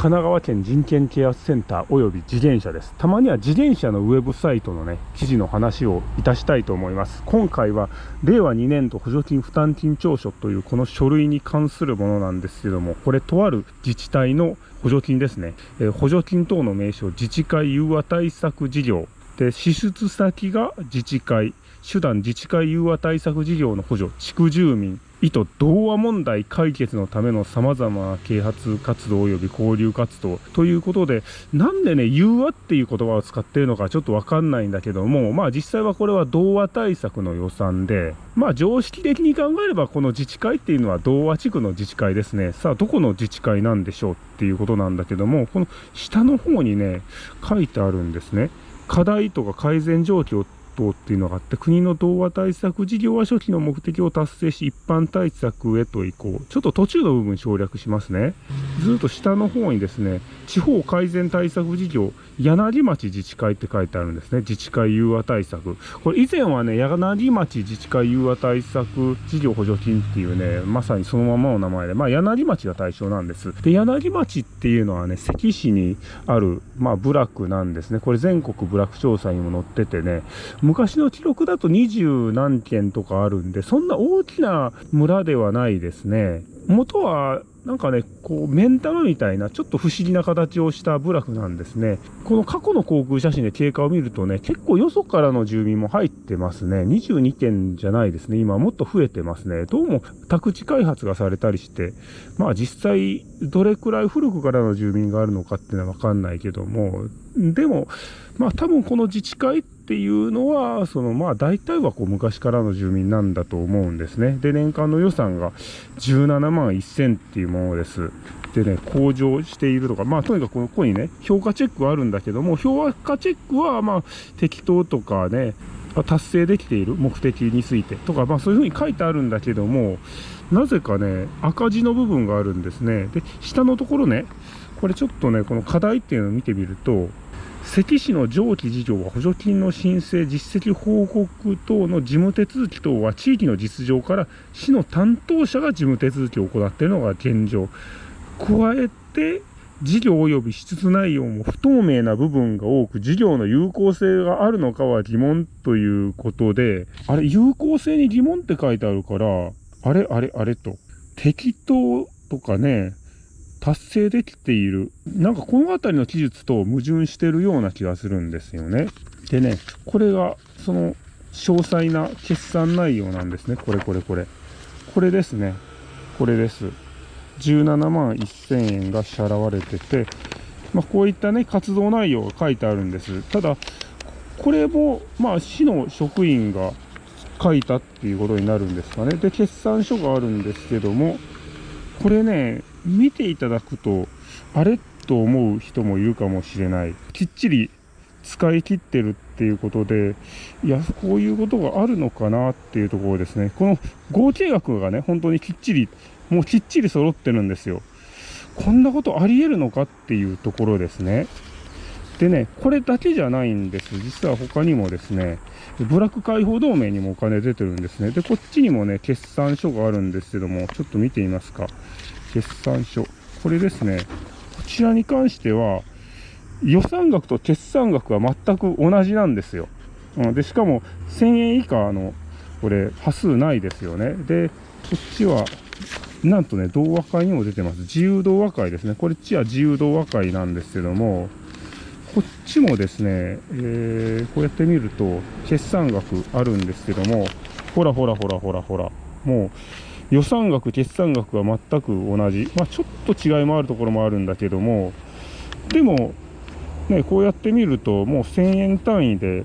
神奈川県人権啓発センターおよび自転車です。たまには自転車のウェブサイトのね記事の話をいたしたいと思います。今回は令和2年度補助金負担金調書というこの書類に関するものなんですけどもこれとある自治体の補助金ですね、えー、補助金等の名称自治会融和対策事業。で支出先が自治会。手段自治会融和対策事業の補助地区住民意図同和問題解決のための様々な啓発活動及び交流活動ということで、なんでね、融和っていう言葉を使っているのかちょっとわかんないんだけども、まあ実際はこれは同和対策の予算で、まあ常識的に考えればこの自治会っていうのは同和地区の自治会ですね。さあ、どこの自治会なんでしょうっていうことなんだけども、この下の方にね、書いてあるんですね。課題とか改善状況等っていうのがあって、国の童話対策事業は初期の目的を達成し、一般対策へと移行。ちょっと途中の部分省略しますね。ずっと下の方にですね、地方改善対策事業、柳町自治会って書いてあるんですね。自治会融和対策。これ以前はね、柳町自治会融和対策事業補助金っていうね、まさにそのままの名前で、まあ柳町が対象なんです。で、柳町っていうのはね、関市にある、まあ部落なんですね。これ全国部落調査にも載っててね、昔の記録だと二十何件とかあるんで、そんな大きな村ではないですね。元はなんかね、こう、目ん玉みたいな、ちょっと不思議な形をした部落なんですね。この過去の航空写真で経過を見るとね、結構よそからの住民も入ってますね。22件じゃないですね。今もっと増えてますね。どうも宅地開発がされたりして、まあ実際、どれくらい古くからの住民があるのかっていうのはわかんないけども、でも、まあ多分この自治会ってていうのは、そのまあ大体はこう昔からの住民なんだと思うんですね。で、年間の予算が17万1000っていうものです。でね、向上しているとか、まあとにかくここにね、評価チェックはあるんだけども、評価チェックはまあ適当とかね、達成できている目的についてとか、まあそういうふうに書いてあるんだけども、なぜかね、赤字の部分があるんですね。で、下のところね、これちょっとね、この課題っていうのを見てみると、関市の上記事業は補助金の申請、実績報告等の事務手続き等は地域の実情から市の担当者が事務手続きを行っているのが現状。加えて、事業及び支出内容も不透明な部分が多く、事業の有効性があるのかは疑問ということで、あれ、有効性に疑問って書いてあるから、あれ、あれ、あれと。適当とかね、達成できている。なんかこの辺りの記述と矛盾してるような気がするんですよね。でね、これがその詳細な決算内容なんですね。これこれこれ。これですね。これです。17万1000円が支払われてて、まあ、こういったね、活動内容が書いてあるんです。ただ、これも、まあ、市の職員が書いたっていうことになるんですかね。で、決算書があるんですけども、これね、見ていただくと、あれと思う人もいるかもしれない。きっちり使い切ってるっていうことで、いや、こういうことがあるのかなっていうところですね。この合計額がね、本当にきっちり、もうきっちり揃ってるんですよ。こんなことあり得るのかっていうところですね。でね、これだけじゃないんです。実は他にもですね、ブラック解放同盟にもお金出てるんですね。で、こっちにもね、決算書があるんですけども、ちょっと見てみますか。決算書。これですね。こちらに関しては、予算額と決算額は全く同じなんですよ。うん、で、しかも1000円以下の、これ、端数ないですよね。で、こっちは、なんとね、同和会にも出てます。自由同和会ですね。これっちは自由同和会なんですけども、こっちもですね、えー、こうやって見ると、決算額あるんですけども、ほらほらほらほらほら、もう、予算額、決算額は全く同じ。まあ、ちょっと違いもあるところもあるんだけども、でも、ね、こうやって見ると、もう1000円単位で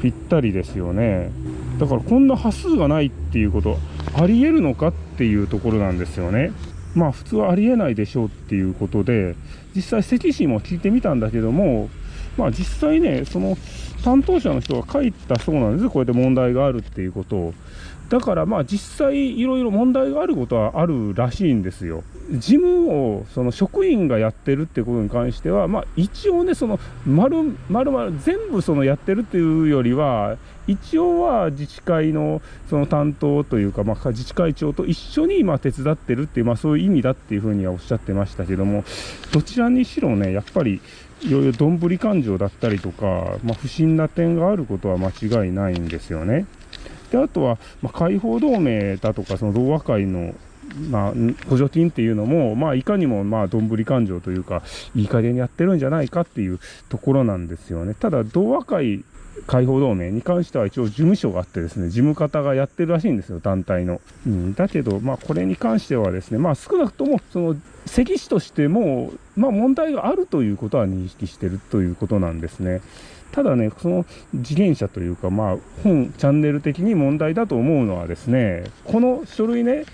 ぴったりですよね。だからこんな端数がないっていうこと、あり得るのかっていうところなんですよね。まあ普通はありえないでしょうっていうことで、実際関市も聞いてみたんだけども、まあ実際ね、その担当者の人が書いたそうなんですこうやって問題があるっていうことを。だからまあ実際いろいろ問題があることはあるらしいんですよ。事務をその職員がやってるってことに関しては、まあ一応ね、その丸、々全部そのやってるっていうよりは、一応は自治会のその担当というか、まあ、自治会長と一緒にま手伝ってるっていう、まあ、そういう意味だっていうふうにはおっしゃってましたけどもどちらにしろねやっぱりいろいろどんぶり感情だったりとか、まあ、不審な点があることは間違いないんですよね。であとは、まあ、解放同盟だとかその同和会のまあ、補助金っていうのも、まあ、いかにも、まあ、どんぶり勘定というか、いい加減にやってるんじゃないかっていうところなんですよね。ただ、同和会解放同盟に関しては一応事務所があってですね、事務方がやってるらしいんですよ、団体の。うん、だけど、まあ、これに関してはですね、まあ、少なくとも、その、関市としても、まあ、問題があるということは認識してるということなんですね。ただね、その自転車というか、まあ、本、チャンネル的に問題だと思うのはですね、この書類ね、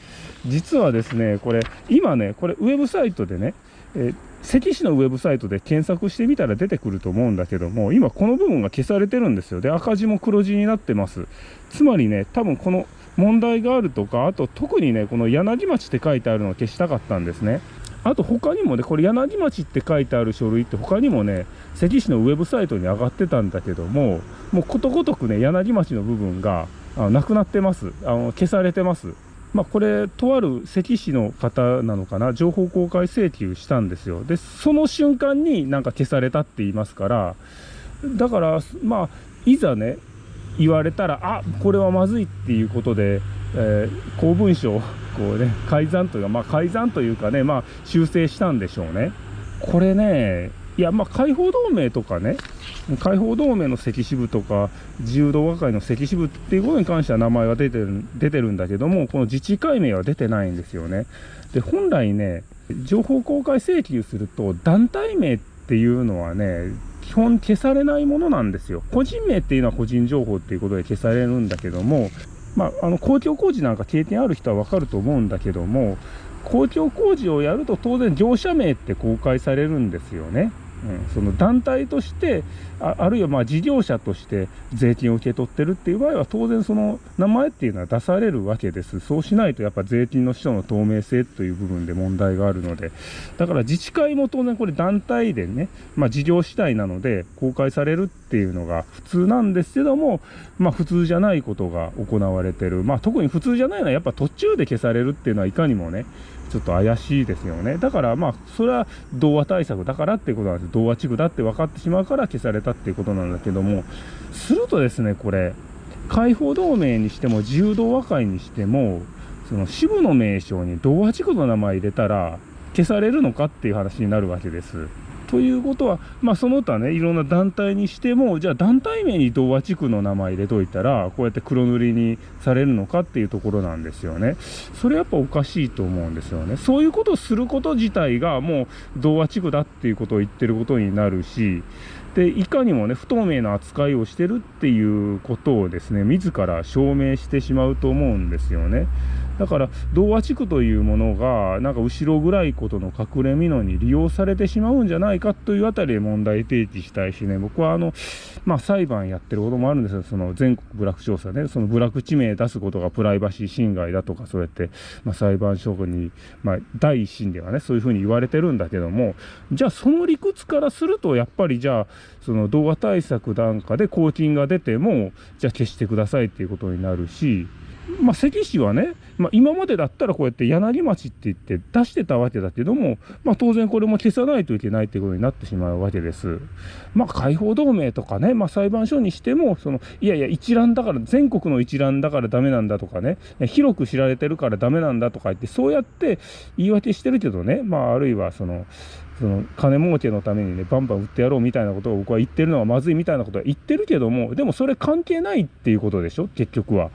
実はですね、これ、今ね、これ、ウェブサイトでね、え、関市のウェブサイトで検索してみたら出てくると思うんだけども、今この部分が消されてるんですよ。で、赤字も黒字になってます。つまりね、多分この問題があるとか、あと特にね、この柳町って書いてあるのを消したかったんですね。あと他にもね、これ柳町って書いてある書類って他にもね、関市のウェブサイトに上がってたんだけども、もうことごとくね、柳町の部分があなくなってます。あの消されてます。まあ、これ、とある関市の方なのかな、情報公開請求したんですよ。で、その瞬間になんか消されたって言いますから、だから、まあ、いざね、言われたら、あこれはまずいっていうことで、えー、公文書をこうね、改ざんというか、まあ、改ざんというかね、まあ、修正したんでしょうね。これね、いや、まあ、解放同盟とかね、解放同盟の赤支部とか、自由動画会の赤支部っていうことに関しては名前は出てる出てるんだけども、この自治会名は出てないんですよね。で、本来ね、情報公開請求すると、団体名っていうのはね、基本消されないものなんですよ。個人名っていうのは個人情報っていうことで消されるんだけども、まあ、あの公共工事なんか経験ある人は分かると思うんだけども、公共工事をやると当然業者名って公開されるんですよね。うん、その団体としてああるいはまあ事業者として税金を受け取ってるっていう場合は当然その名前っていうのは出されるわけです。そうしないとやっぱ税金の使途の透明性という部分で問題があるので。だから自治会も当然これ団体でね、まあ、事業主体なので公開されるっていうのが普通なんですけども、まあ、普通じゃないことが行われてる、まあ、特に普通じゃないのはやっぱ途中で消されるっていうのはいかにもねちょっと怪しいですよね。だからまあ、それは童話対策だからっていうことなんです。童話地区だって分かってしまうから消されたっていうことなんだけども、するとですね、これ、解放同盟にしても自由童話会にしても、その支部の名称に童話地区の名前入れたら消されるのかっていう話になるわけです。ということは、まあ、その他ね、いろんな団体にしても、じゃあ団体名に童話地区の名前入れといたら、こうやって黒塗りにされるのかっていうところなんですよね。それやっぱおかしいと思うんですよね。そういうことをすること自体がもう童話地区だっていうことを言ってることになるし、でいかにもね不透明な扱いをしてるっていうことをですね自ら証明してしまうと思うんですよね。だから童話地区というものがなんか後ろ暗いことの隠れ蓑に利用されてしまうんじゃないかというあたりで問題提起したいしね。僕はあのまあ裁判やってることもあるんですよ。その全国部落調査ねその部落地名出すことがプライバシー侵害だとかそうやって、まあ、裁判所に、まあ、第一審ではねそういうふうに言われてるんだけどもじゃあその理屈からするとやっぱりじゃあその動画対策なんかで公金が出てもじゃあ消してくださいっていうことになるしまあ、関市はね、まあ、今までだったらこうやって柳町って言って出してたわけだけども、まあ、当然これも消さないといけないということになってしまうわけです。まあ、解放同盟とかね、まあ、裁判所にしても、そのいやいや、一覧だから、全国の一覧だからダメなんだとかね、広く知られてるからダメなんだとか言って、そうやって言い訳してるけどね、まあ、あるいはその、その金儲けのためにねバンバン売ってやろうみたいなことを僕は言ってるのはまずいみたいなことは言ってるけどもでもそれ関係ないっていうことでしょ結局は。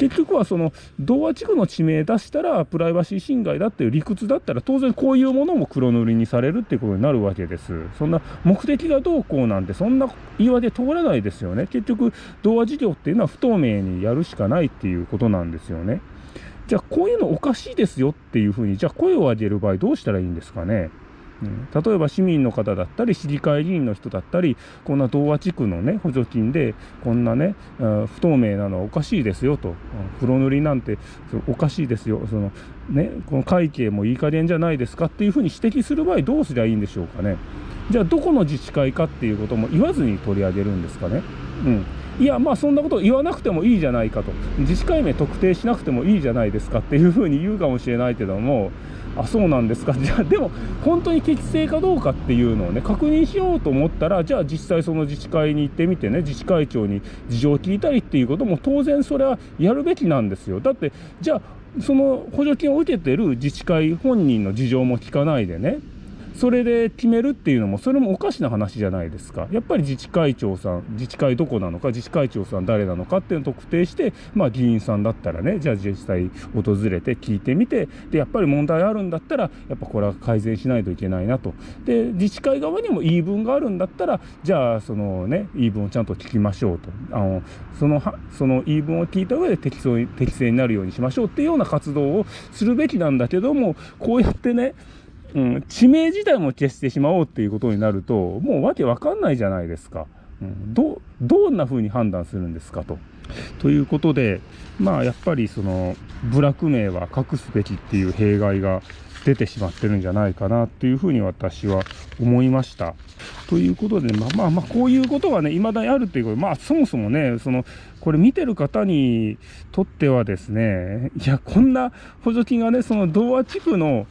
結局はその童話地区の地名出したらプライバシー侵害だっていう理屈だったら当然こういうものも黒塗りにされるっていうことになるわけです。そんな目的がどうこうなんてそんな言い訳通らないですよね。結局童話事業っていうのは不透明にやるしかないっていうことなんですよね。じゃあこういうのおかしいですよっていうふうにじゃあ声を上げる場合どうしたらいいんですかね。例えば市民の方だったり市議会議員の人だったりこんな童話地区のね補助金でこんなね不透明なのはおかしいですよと。黒塗りなんておかしいですよ。そのねこの会計もいい加減じゃないですかっていうふうに指摘する場合どうすりゃいいんでしょうかね。じゃあどこの自治会かっていうことも言わずに取り上げるんですかね。うん。いやまあそんなこと言わなくてもいいじゃないかと。自治会名特定しなくてもいいじゃないですかっていうふうに言うかもしれないけどもあそうなんですか。じゃあ でも本当に適正かどうかっていうのをね確認しようと思ったらじゃあ実際その自治会に行ってみてね自治会長に事情を聞いたりっていうことも当然それはやるべきなんですよ。だってじゃあその補助金を受けてる自治会本人の事情も聞かないでね。それで決めるっていうのもそれもおかしな話じゃないですか。やっぱり自治会長さん自治会どこなのか自治会長さん誰なのかっていうのを特定してまあ議員さんだったらねじゃあ実際訪れて聞いてみてでやっぱり問題あるんだったらやっぱこれは改善しないといけないなと。で自治会側にも言い分があるんだったらじゃあそのね言い分をちゃんと聞きましょうと。あのそのその言い分を聞いた上で適正適正になるようにしましょうっていうような活動をするべきなんだけどもこうやってねうん、地名自体も消してしまおうっていうことになるともうわけわかんないじゃないですか、うん、どどんな風に判断するんですかと。ということでまあやっぱりその部落名は隠すべきっていう弊害が出てしまってるんじゃないかなっていうふうに私は思いました。ということで、まあまあまあ、こういうことがね、未だにあるっていうことまあそもそもね、その、これ見てる方にとってはですね、いや、こんな補助金がね、その童話地区の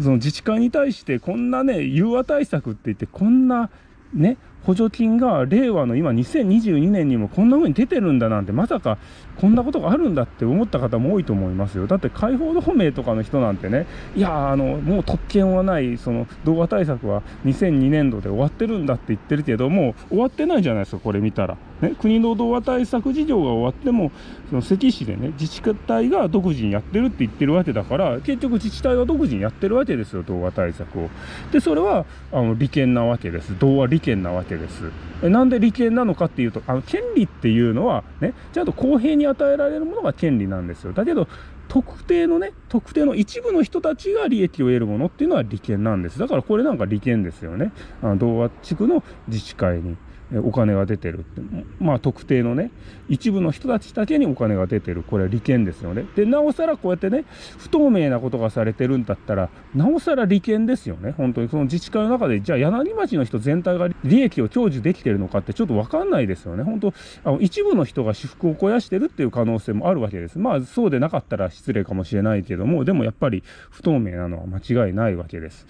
その自治会に対してこんなね融和対策って言ってこんなね補助金が令和の今2022年にもこんな風に出てるんだなんてまさかこんなことがあるんだって思った方も多いと思いますよ。だって解放同盟とかの人なんてねいやあのもう特権はないその動画対策は2002年度で終わってるんだって言ってるけども終わってないじゃないですかこれ見たら、ね、国の動画対策事業が終わってもその関市でね自治体が独自にやってるって言ってるわけだから結局自治体が独自にやってるわけですよ動画対策を。でそれはあの利権なわけです。動画利権なわけですなんで利権なのかっていうとあの権利っていうのはねちゃんと公平にに与えられるものが権利なんですよ。だけど、特定のね、特定の一部の人たちが利益を得るものっていうのは利権なんです。だからこれなんか利権ですよね。あの同和地区の自治会に。お金が出てるって。まあ特定のね一部の人たちだけにお金が出てる。これは利権ですよね。でなおさらこうやってね不透明なことがされてるんだったらなおさら利権ですよね。本当に。その自治会の中でじゃあ柳町の人全体が利益を享受できてるのかってちょっと分かんないですよね。本当あの一部の人が私服を肥やしてるっていう可能性もあるわけです。まあそうでなかったら失礼かもしれないけどもでもやっぱり不透明なのは間違いないわけです。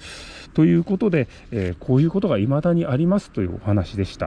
ということで、えー、こういうことが未だにありますというお話でした。